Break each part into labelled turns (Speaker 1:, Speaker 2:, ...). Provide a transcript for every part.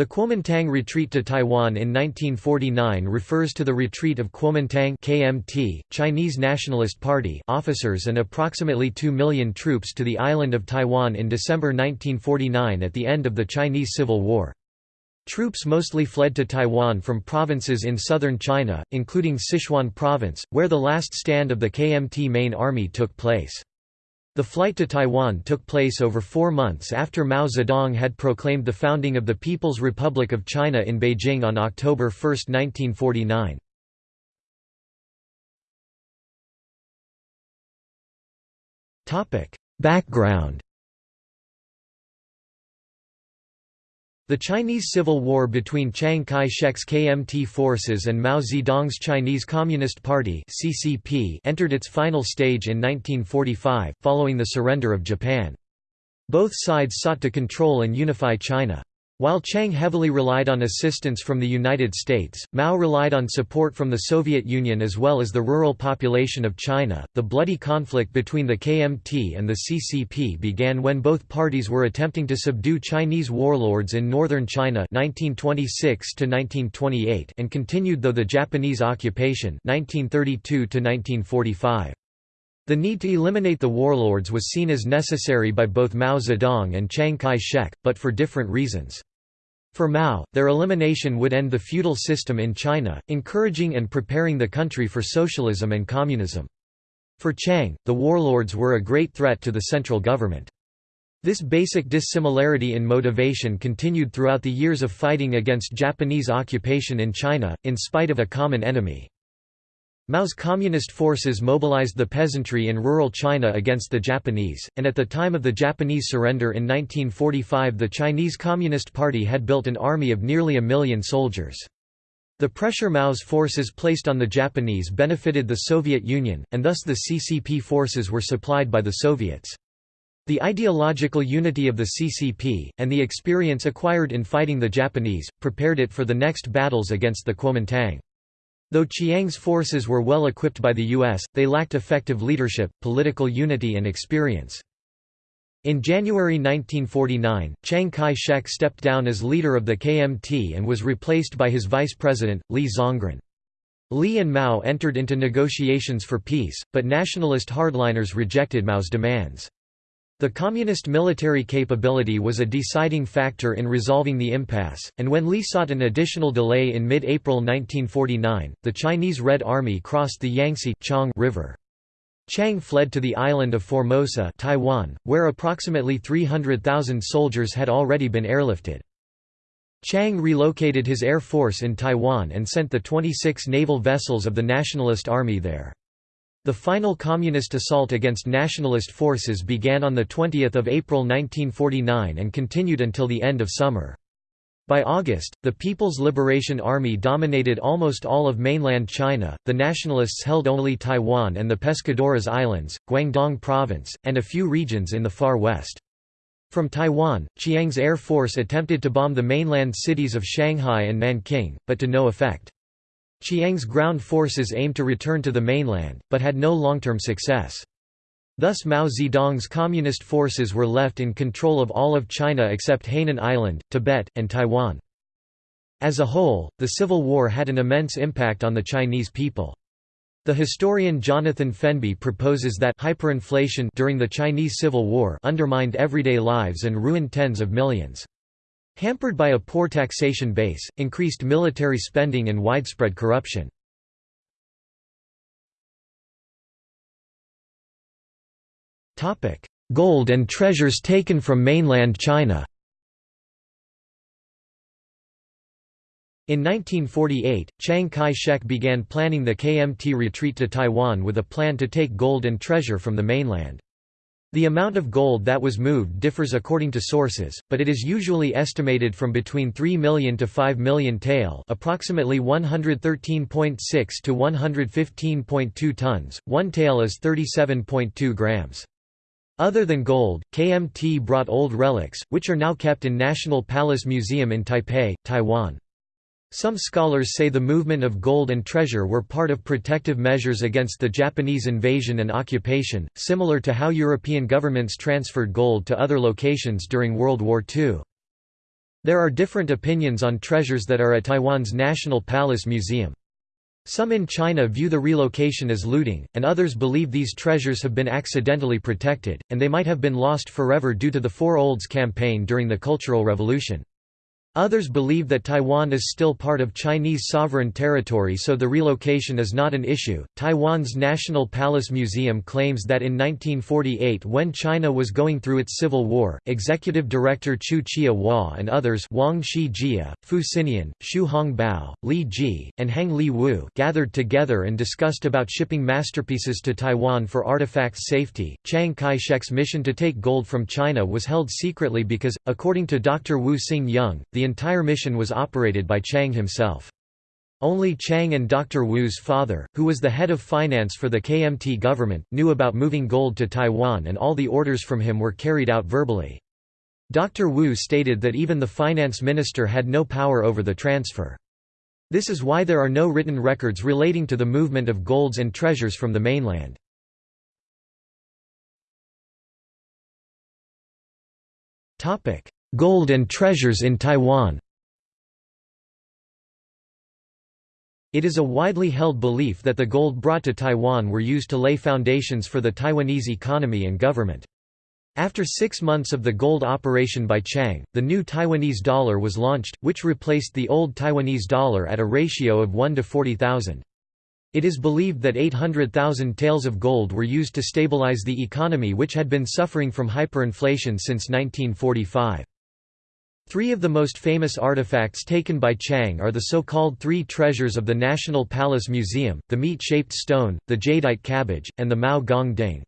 Speaker 1: The Kuomintang retreat to Taiwan in 1949 refers to the retreat of Kuomintang KMT, Chinese Nationalist Party officers and approximately 2 million troops to the island of Taiwan in December 1949 at the end of the Chinese Civil War. Troops mostly fled to Taiwan from provinces in southern China, including Sichuan province, where the last stand of the KMT main army took place. The flight to Taiwan took place over four months after Mao Zedong had proclaimed the founding of the People's Republic of China in Beijing on October 1, 1949. Background The Chinese Civil War between Chiang Kai-shek's KMT forces and Mao Zedong's Chinese Communist Party (CCP) entered its final stage in 1945, following the surrender of Japan. Both sides sought to control and unify China. While Chiang heavily relied on assistance from the United States, Mao relied on support from the Soviet Union as well as the rural population of China. The bloody conflict between the KMT and the CCP began when both parties were attempting to subdue Chinese warlords in northern China 1926 1928 and continued though the Japanese occupation 1932 1945. The need to eliminate the warlords was seen as necessary by both Mao Zedong and Chiang Kai-shek, but for different reasons. For Mao, their elimination would end the feudal system in China, encouraging and preparing the country for socialism and communism. For Chiang, the warlords were a great threat to the central government. This basic dissimilarity in motivation continued throughout the years of fighting against Japanese occupation in China, in spite of a common enemy. Mao's communist forces mobilized the peasantry in rural China against the Japanese, and at the time of the Japanese surrender in 1945 the Chinese Communist Party had built an army of nearly a million soldiers. The pressure Mao's forces placed on the Japanese benefited the Soviet Union, and thus the CCP forces were supplied by the Soviets. The ideological unity of the CCP, and the experience acquired in fighting the Japanese, prepared it for the next battles against the Kuomintang. Though Chiang's forces were well equipped by the U.S., they lacked effective leadership, political unity and experience. In January 1949, Chiang Kai-shek stepped down as leader of the KMT and was replaced by his vice president, Li Zongren. Li and Mao entered into negotiations for peace, but nationalist hardliners rejected Mao's demands. The communist military capability was a deciding factor in resolving the impasse, and when Li sought an additional delay in mid-April 1949, the Chinese Red Army crossed the Yangtze Chang River. Chiang fled to the island of Formosa Taiwan, where approximately 300,000 soldiers had already been airlifted. Chiang relocated his air force in Taiwan and sent the 26 naval vessels of the Nationalist Army there. The final communist assault against nationalist forces began on 20 April 1949 and continued until the end of summer. By August, the People's Liberation Army dominated almost all of mainland China, the nationalists held only Taiwan and the Pescadores Islands, Guangdong Province, and a few regions in the far west. From Taiwan, Chiang's air force attempted to bomb the mainland cities of Shanghai and Nanking, but to no effect. Chiang's ground forces aimed to return to the mainland, but had no long-term success. Thus Mao Zedong's communist forces were left in control of all of China except Hainan Island, Tibet, and Taiwan. As a whole, the Civil War had an immense impact on the Chinese people. The historian Jonathan Fenby proposes that hyperinflation during the Chinese Civil War undermined everyday lives and ruined tens of millions. Hampered by a poor taxation base, increased military spending and widespread corruption. Gold and treasures taken from mainland China In 1948, Chiang Kai-shek began planning the KMT retreat to Taiwan with a plan to take gold and treasure from the mainland. The amount of gold that was moved differs according to sources, but it is usually estimated from between 3 million to 5 million tael approximately 113.6 to 115.2 tons, one tael is 37.2 grams. Other than gold, KMT brought old relics, which are now kept in National Palace Museum in Taipei, Taiwan. Some scholars say the movement of gold and treasure were part of protective measures against the Japanese invasion and occupation, similar to how European governments transferred gold to other locations during World War II. There are different opinions on treasures that are at Taiwan's National Palace Museum. Some in China view the relocation as looting, and others believe these treasures have been accidentally protected, and they might have been lost forever due to the Four Olds campaign during the Cultural Revolution. Others believe that Taiwan is still part of Chinese sovereign territory so the relocation is not an issue. Taiwan's National Palace Museum claims that in 1948 when China was going through its civil war, executive director Chu Chia-hua and others Wang Shijie, Fu Sinian, Xu Hongbao, Li Ji, and Han Liwu gathered together and discussed about shipping masterpieces to Taiwan for artifacts safety. Chiang Kai-shek's mission to take gold from China was held secretly because, according to Dr. Wu Xing-yung, the entire mission was operated by Chiang himself. Only Chiang and Dr. Wu's father, who was the head of finance for the KMT government, knew about moving gold to Taiwan and all the orders from him were carried out verbally. Dr. Wu stated that even the finance minister had no power over the transfer. This is why there are no written records relating to the movement of golds and treasures from the mainland. Gold and treasures in Taiwan It is a widely held belief that the gold brought to Taiwan were used to lay foundations for the Taiwanese economy and government. After six months of the gold operation by Chiang, the new Taiwanese dollar was launched, which replaced the old Taiwanese dollar at a ratio of 1 to 40,000. It is believed that 800,000 taels of gold were used to stabilize the economy which had been suffering from hyperinflation since 1945. Three of the most famous artifacts taken by Chiang are the so-called three treasures of the National Palace Museum, the meat-shaped stone, the jadeite cabbage, and the Mao Gong Ding.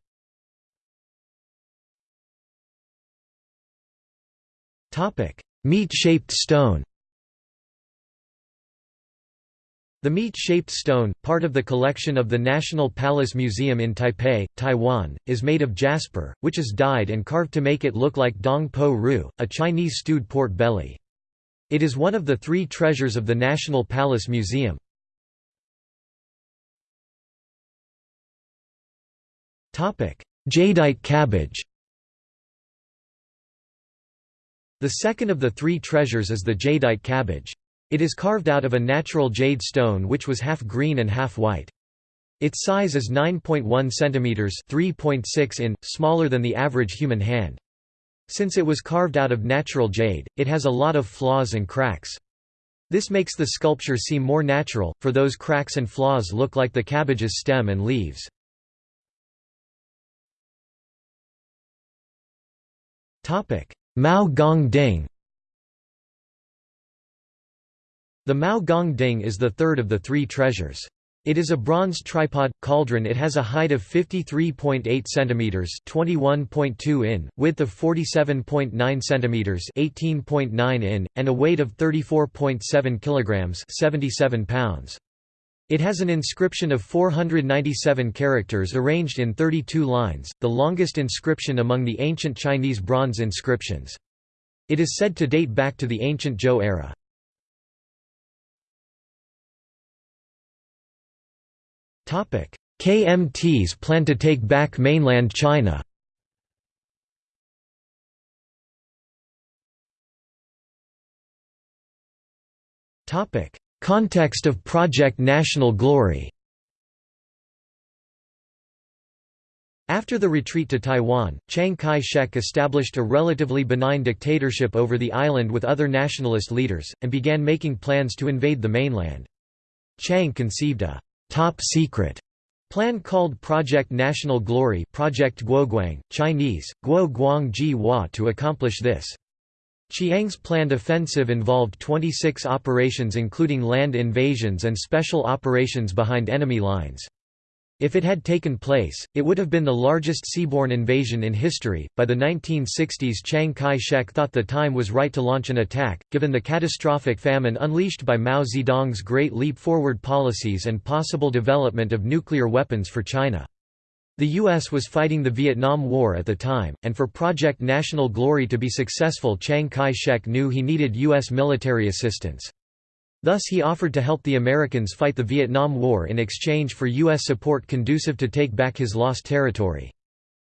Speaker 1: Meat-shaped stone The meat-shaped stone, part of the collection of the National Palace Museum in Taipei, Taiwan, is made of jasper, which is dyed and carved to make it look like dong po ru, a Chinese stewed pork belly. It is one of the three treasures of the National Palace Museum. Jadeite cabbage The second of the three treasures is the jadeite cabbage. It is carved out of a natural jade stone which was half green and half white. Its size is 9.1 cm 3.6 in, smaller than the average human hand. Since it was carved out of natural jade, it has a lot of flaws and cracks. This makes the sculpture seem more natural, for those cracks and flaws look like the cabbage's stem and leaves. Mao Gong The Mao Gong Ding is the third of the three treasures. It is a bronze tripod cauldron. It has a height of 53.8 centimeters, 21.2 in, width of 47.9 centimeters, 18.9 in, and a weight of 34.7 kilograms, 77 pounds. It has an inscription of 497 characters arranged in 32 lines, the longest inscription among the ancient Chinese bronze inscriptions. It is said to date back to the ancient Zhou era. KMTs plan to take back mainland China? Context of Project National Glory? After the retreat to Taiwan, Chiang Kai-shek established a relatively benign dictatorship over the island with other nationalist leaders, and began making plans to invade the mainland. Chiang conceived a top secret plan called Project National Glory Project Guoguang, Chinese, Guo Hua to accomplish this. Chiang's planned offensive involved 26 operations including land invasions and special operations behind enemy lines. If it had taken place, it would have been the largest seaborne invasion in history. By the 1960s, Chiang Kai shek thought the time was right to launch an attack, given the catastrophic famine unleashed by Mao Zedong's Great Leap Forward policies and possible development of nuclear weapons for China. The U.S. was fighting the Vietnam War at the time, and for Project National Glory to be successful, Chiang Kai shek knew he needed U.S. military assistance. Thus he offered to help the Americans fight the Vietnam War in exchange for U.S. support conducive to take back his lost territory.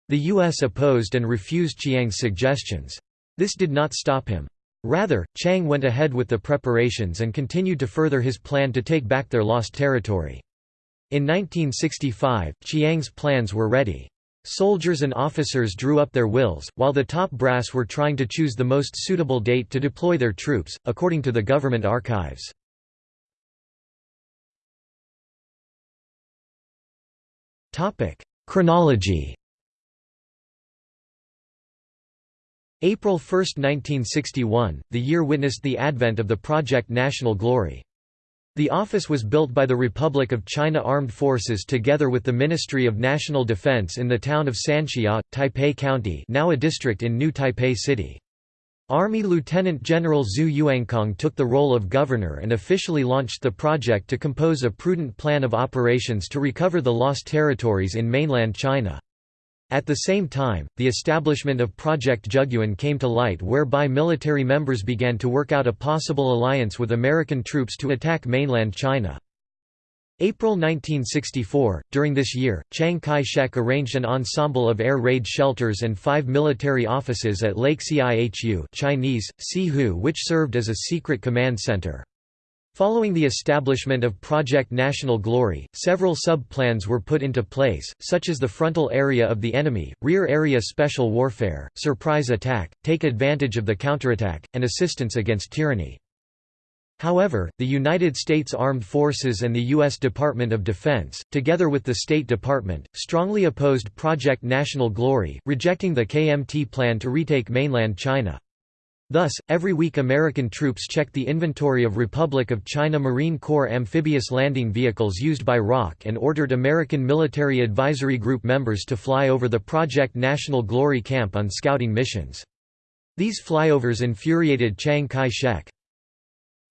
Speaker 1: The U.S. opposed and refused Chiang's suggestions. This did not stop him. Rather, Chiang went ahead with the preparations and continued to further his plan to take back their lost territory. In 1965, Chiang's plans were ready. Soldiers and officers drew up their wills, while the top brass were trying to choose the most suitable date to deploy their troops, according to the government archives. Chronology April 1, 1961, the year witnessed the advent of the Project National Glory. The office was built by the Republic of China Armed Forces together with the Ministry of National Defense in the town of Sanxia, Taipei County now a district in New Taipei City. Army Lieutenant General Zhu Yuancong took the role of governor and officially launched the project to compose a prudent plan of operations to recover the lost territories in mainland China. At the same time, the establishment of Project Juguang came to light whereby military members began to work out a possible alliance with American troops to attack mainland China. April 1964, during this year, Chiang Kai-shek arranged an ensemble of air raid shelters and five military offices at Lake Cihu Chinese, Sihu which served as a secret command center. Following the establishment of Project National Glory, several sub-plans were put into place, such as the frontal area of the enemy, rear area special warfare, surprise attack, take advantage of the counterattack, and assistance against tyranny. However, the United States Armed Forces and the U.S. Department of Defense, together with the State Department, strongly opposed Project National Glory, rejecting the KMT plan to retake mainland China. Thus, every week American troops checked the inventory of Republic of China Marine Corps amphibious landing vehicles used by ROC and ordered American Military Advisory Group members to fly over the Project National Glory camp on scouting missions. These flyovers infuriated Chiang Kai-shek.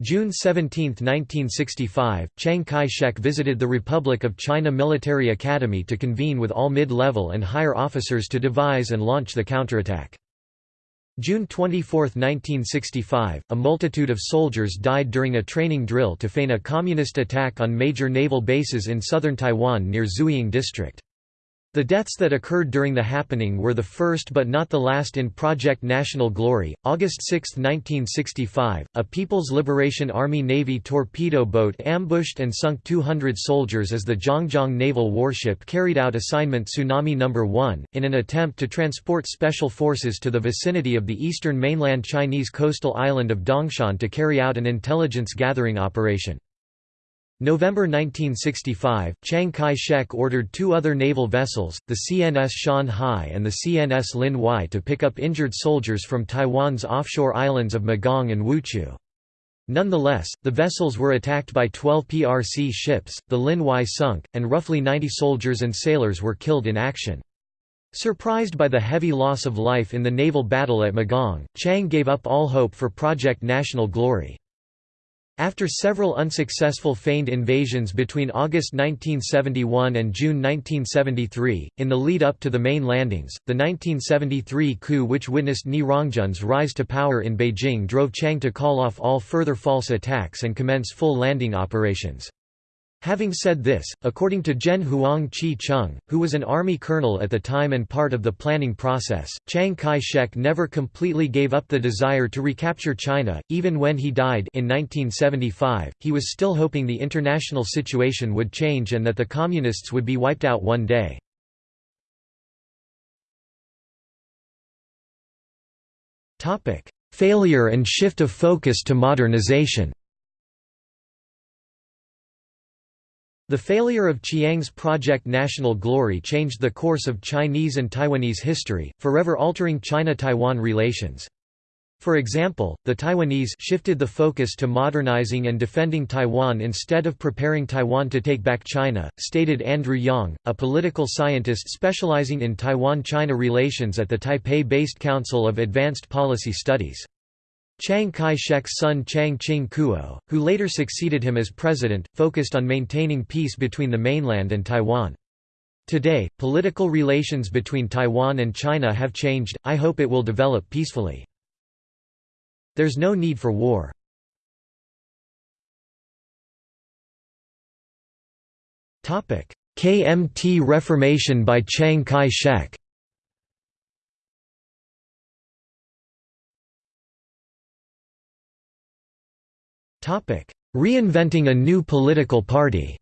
Speaker 1: June 17, 1965, Chiang Kai-shek visited the Republic of China Military Academy to convene with all mid-level and higher officers to devise and launch the counterattack. June 24, 1965, a multitude of soldiers died during a training drill to feign a communist attack on major naval bases in southern Taiwan near Zuoying District. The deaths that occurred during the happening were the first but not the last in Project National Glory. August 6, 1965, a People's Liberation Army Navy torpedo boat ambushed and sunk 200 soldiers as the Zhangjiang naval warship carried out assignment Tsunami No. 1, in an attempt to transport special forces to the vicinity of the eastern mainland Chinese coastal island of Dongshan to carry out an intelligence gathering operation. November 1965, Chiang Kai-shek ordered two other naval vessels, the CNS Shan Hai and the CNS Lin Huai to pick up injured soldiers from Taiwan's offshore islands of Magong and Wuqiu. Nonetheless, the vessels were attacked by 12 PRC ships, the Lin Huai sunk, and roughly 90 soldiers and sailors were killed in action. Surprised by the heavy loss of life in the naval battle at Magong, Chiang gave up all hope for Project National Glory. After several unsuccessful feigned invasions between August 1971 and June 1973, in the lead-up to the main landings, the 1973 coup which witnessed Ni Rongjun's rise to power in Beijing drove Chiang to call off all further false attacks and commence full landing operations. Having said this, according to Zhen Huang Chi Chung, who was an army colonel at the time and part of the planning process, Chiang Kai-shek never completely gave up the desire to recapture China, even when he died in 1975, he was still hoping the international situation would change and that the Communists would be wiped out one day. Failure and shift of focus to modernization The failure of Chiang's Project National Glory changed the course of Chinese and Taiwanese history, forever altering China–Taiwan relations. For example, the Taiwanese shifted the focus to modernizing and defending Taiwan instead of preparing Taiwan to take back China, stated Andrew Yang, a political scientist specializing in Taiwan-China relations at the Taipei-based Council of Advanced Policy Studies. Chiang Kai-shek's son Chiang Ching-kuo, who later succeeded him as president, focused on maintaining peace between the mainland and Taiwan. Today, political relations between Taiwan and China have changed, I hope it will develop peacefully. There's no need for war. KMT reformation by Chiang Kai-shek Reinventing a new political party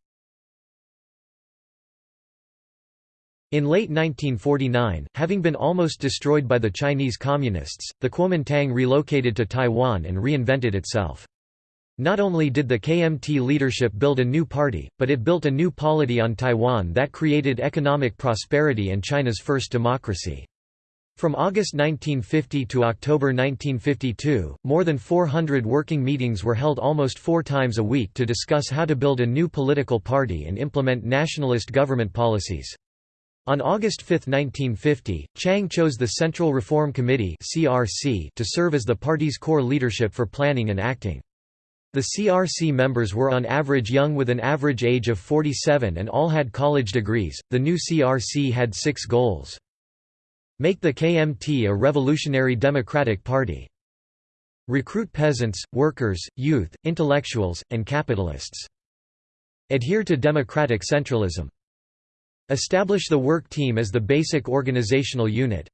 Speaker 1: In late 1949, having been almost destroyed by the Chinese Communists, the Kuomintang relocated to Taiwan and reinvented itself. Not only did the KMT leadership build a new party, but it built a new polity on Taiwan that created economic prosperity and China's first democracy. From August 1950 to October 1952, more than 400 working meetings were held almost four times a week to discuss how to build a new political party and implement nationalist government policies. On August 5, 1950, Chiang chose the Central Reform Committee to serve as the party's core leadership for planning and acting. The CRC members were on average young with an average age of 47 and all had college degrees. The new CRC had six goals. Make the KMT a revolutionary democratic party. Recruit peasants, workers, youth, intellectuals, and capitalists. Adhere to democratic centralism. Establish the work team as the basic organizational unit.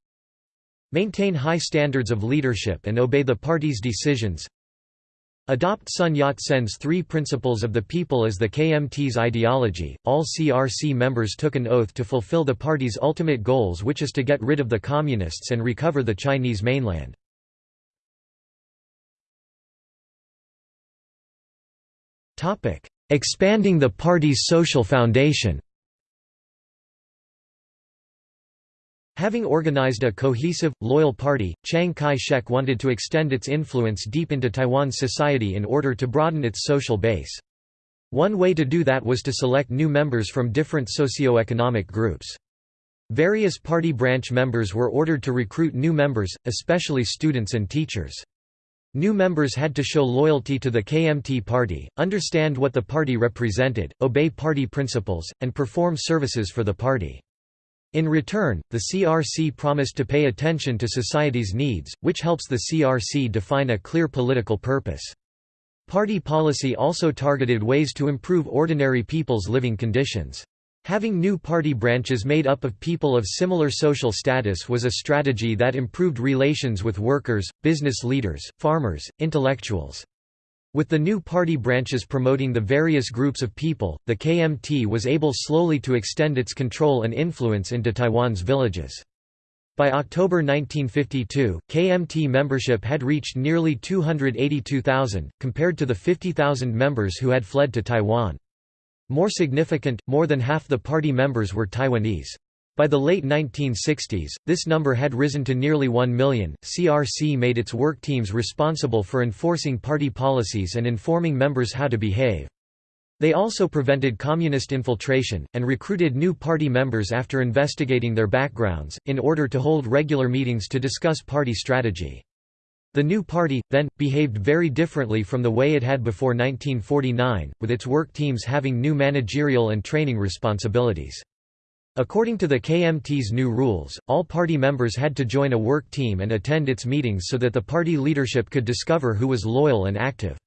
Speaker 1: Maintain high standards of leadership and obey the party's decisions. Adopt Sun Yat-sen's three principles of the people as the KMT's ideology. All CRC members took an oath to fulfill the party's ultimate goals which is to get rid of the communists and recover the Chinese mainland. Expanding the party's social foundation Having organized a cohesive, loyal party, Chiang Kai-shek wanted to extend its influence deep into Taiwan's society in order to broaden its social base. One way to do that was to select new members from different socio-economic groups. Various party branch members were ordered to recruit new members, especially students and teachers. New members had to show loyalty to the KMT party, understand what the party represented, obey party principles, and perform services for the party. In return, the CRC promised to pay attention to society's needs, which helps the CRC define a clear political purpose. Party policy also targeted ways to improve ordinary people's living conditions. Having new party branches made up of people of similar social status was a strategy that improved relations with workers, business leaders, farmers, intellectuals. With the new party branches promoting the various groups of people, the KMT was able slowly to extend its control and influence into Taiwan's villages. By October 1952, KMT membership had reached nearly 282,000, compared to the 50,000 members who had fled to Taiwan. More significant, more than half the party members were Taiwanese. By the late 1960s, this number had risen to nearly 1 million. CRC made its work teams responsible for enforcing party policies and informing members how to behave. They also prevented communist infiltration, and recruited new party members after investigating their backgrounds, in order to hold regular meetings to discuss party strategy. The new party, then, behaved very differently from the way it had before 1949, with its work teams having new managerial and training responsibilities. According to the KMT's new rules, all party members had to join a work team and attend its meetings so that the party leadership could discover who was loyal and active.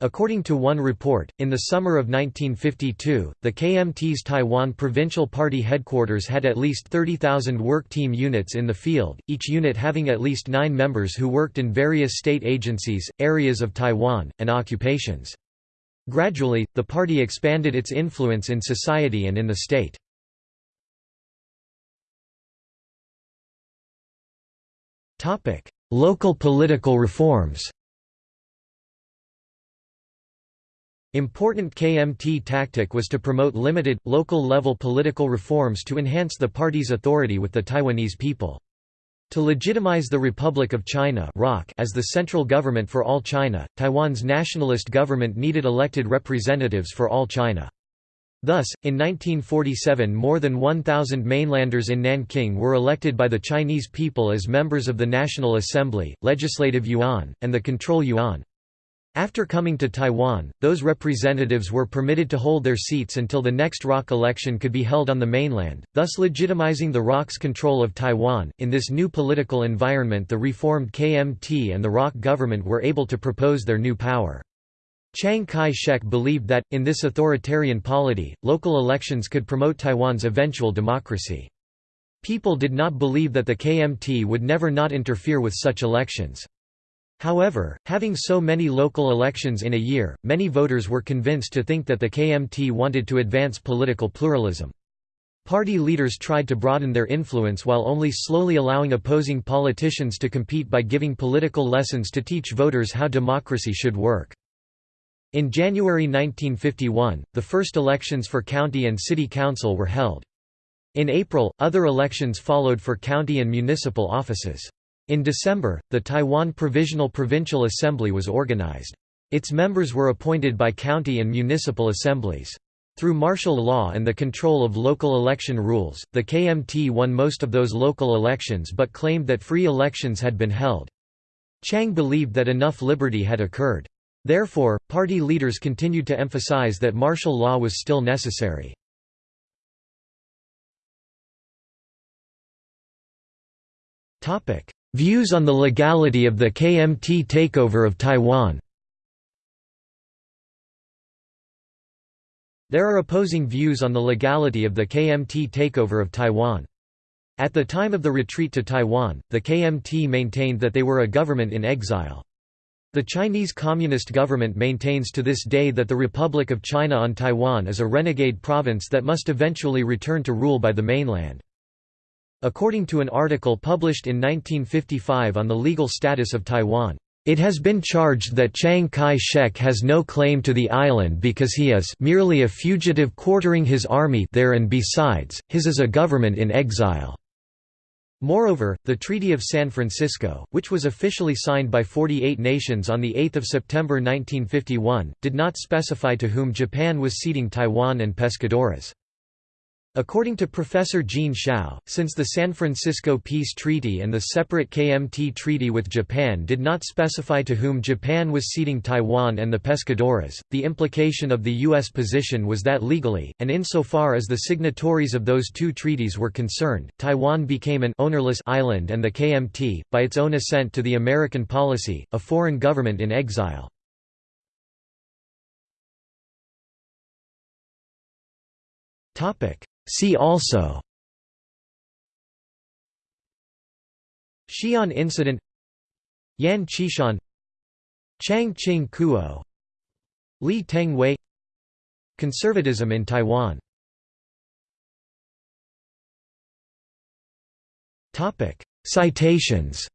Speaker 1: According to one report, in the summer of 1952, the KMT's Taiwan Provincial Party headquarters had at least 30,000 work team units in the field, each unit having at least nine members who worked in various state agencies, areas of Taiwan, and occupations. Gradually, the party expanded its influence in society and in the state. Topic: Local political reforms. Important KMT tactic was to promote limited, local-level political reforms to enhance the party's authority with the Taiwanese people. To legitimize the Republic of China as the central government for all China, Taiwan's nationalist government needed elected representatives for all China. Thus, in 1947 more than 1,000 mainlanders in Nanking were elected by the Chinese people as members of the National Assembly, Legislative Yuan, and the Control Yuan. After coming to Taiwan, those representatives were permitted to hold their seats until the next ROC election could be held on the mainland, thus legitimizing the ROC's control of Taiwan. In this new political environment, the reformed KMT and the ROC government were able to propose their new power. Chiang Kai-shek believed that, in this authoritarian polity, local elections could promote Taiwan's eventual democracy. People did not believe that the KMT would never not interfere with such elections. However, having so many local elections in a year, many voters were convinced to think that the KMT wanted to advance political pluralism. Party leaders tried to broaden their influence while only slowly allowing opposing politicians to compete by giving political lessons to teach voters how democracy should work. In January 1951, the first elections for county and city council were held. In April, other elections followed for county and municipal offices. In December, the Taiwan Provisional Provincial Assembly was organized. Its members were appointed by county and municipal assemblies. Through martial law and the control of local election rules, the KMT won most of those local elections but claimed that free elections had been held. Chiang believed that enough liberty had occurred. Therefore, party leaders continued to emphasize that martial law was still necessary. Views on the legality of the KMT takeover of Taiwan There are opposing views on the legality of the KMT takeover of Taiwan. At the time of the retreat to Taiwan, the KMT maintained that they were a government in exile. The Chinese Communist government maintains to this day that the Republic of China on Taiwan is a renegade province that must eventually return to rule by the mainland. According to an article published in 1955 on the legal status of Taiwan, it has been charged that Chiang Kai-shek has no claim to the island because he is merely a fugitive quartering his army there and besides, his is a government in exile. Moreover, the Treaty of San Francisco, which was officially signed by 48 nations on 8 September 1951, did not specify to whom Japan was ceding Taiwan and Pescadores. According to Professor Jean Shao, since the San Francisco Peace Treaty and the separate KMT Treaty with Japan did not specify to whom Japan was ceding Taiwan and the Pescadores, the implication of the U.S. position was that legally, and insofar as the signatories of those two treaties were concerned, Taiwan became an ownerless island and the KMT, by its own assent to the American policy, a foreign government in exile. Topic See also. Xi'an incident. Yan Xishan. Chiang Ching Kuo. Lee Teng-hui Conservatism in Taiwan. Citations